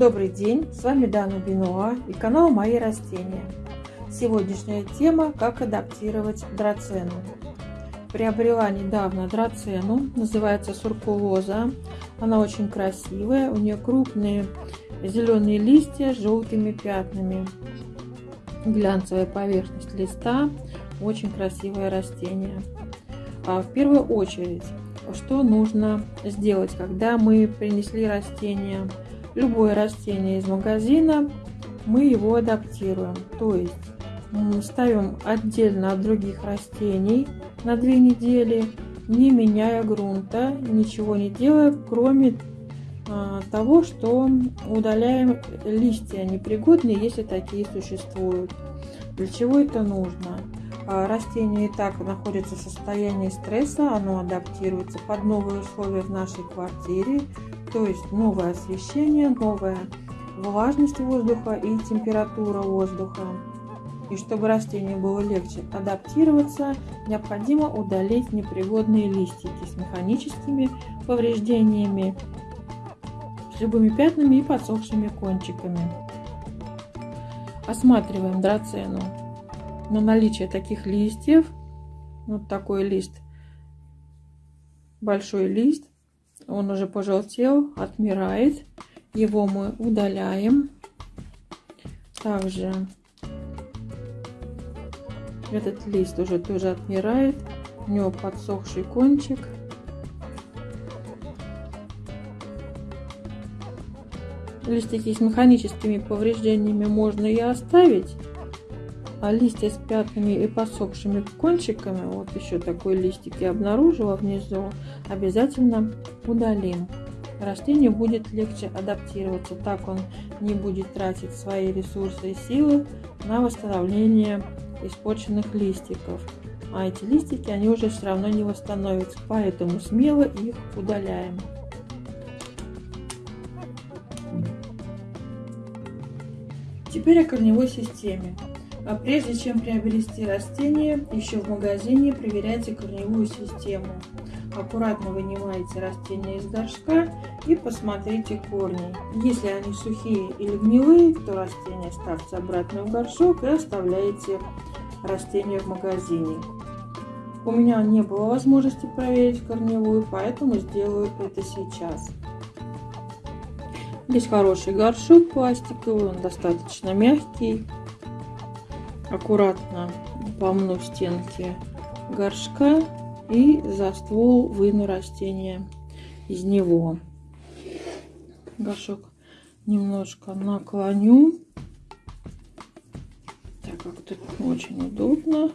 Добрый день, с вами Дана Бенуа и канал Мои растения. Сегодняшняя тема – как адаптировать драцену. Приобрела недавно драцену, называется суркулоза. Она очень красивая, у нее крупные зеленые листья с желтыми пятнами. Глянцевая поверхность листа, очень красивое растение. А в первую очередь что нужно сделать, когда мы принесли растение, любое растение из магазина, мы его адаптируем. То есть ставим отдельно от других растений на две недели, не меняя грунта, ничего не делая, кроме а, того, что удаляем листья непригодные, если такие существуют. Для чего это нужно? А, растение и так находится в состоянии стресса, оно адаптируется под новые условия в нашей квартире, то есть новое освещение, новая влажность воздуха и температура воздуха. И чтобы растению было легче адаптироваться, необходимо удалить непригодные листики с механическими повреждениями, с любыми пятнами и подсохшими кончиками. Осматриваем драцену на наличие таких листьев. Вот такой лист, большой лист, он уже пожелтел, отмирает. Его мы удаляем. Также этот лист уже тоже отмирает. У него подсохший кончик. Листики с механическими повреждениями можно и оставить. А листья с пятнами и посохшими кончиками, вот еще такой листик я обнаружила внизу, обязательно удалим. Растению будет легче адаптироваться, так он не будет тратить свои ресурсы и силы на восстановление испорченных листиков. А эти листики, они уже все равно не восстановятся, поэтому смело их удаляем. Теперь о корневой системе. А прежде чем приобрести растение, еще в магазине проверяйте корневую систему. Аккуратно вынимайте растение из горшка и посмотрите корни. Если они сухие или гнилые, то растение ставьте обратно в горшок и оставляете растение в магазине. У меня не было возможности проверить корневую, поэтому сделаю это сейчас. Здесь хороший горшок пластиковый, он достаточно мягкий аккуратно помну стенки горшка и за ствол выну растение из него. Горшок немножко наклоню. Так как тут очень удобно.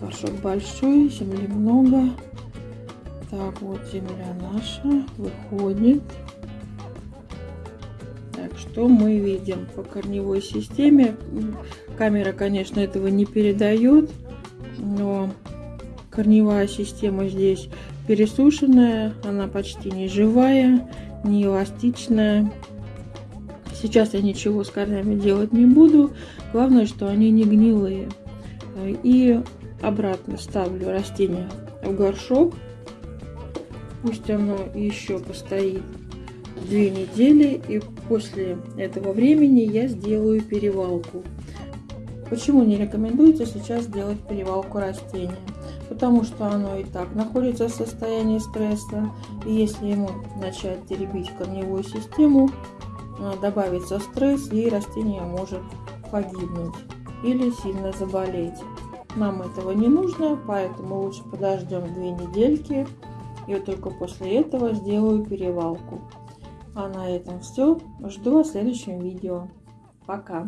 Горшок большой, земли много. Так, вот земля наша выходит что мы видим по корневой системе. Камера, конечно, этого не передает, но корневая система здесь пересушенная, она почти не живая, не эластичная. Сейчас я ничего с корнями делать не буду, главное, что они не гнилые. И обратно ставлю растение в горшок, пусть оно еще постоит две недели и после этого времени я сделаю перевалку. Почему не рекомендуется сейчас делать перевалку растения? Потому что оно и так находится в состоянии стресса. И если ему начать теребить корневую систему, а, добавится стресс и растение может погибнуть или сильно заболеть. Нам этого не нужно, поэтому лучше подождем две недельки и только после этого сделаю перевалку. А на этом все. Жду вас в следующем видео. Пока!